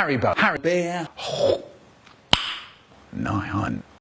Haribo, Harry Bear, Nine.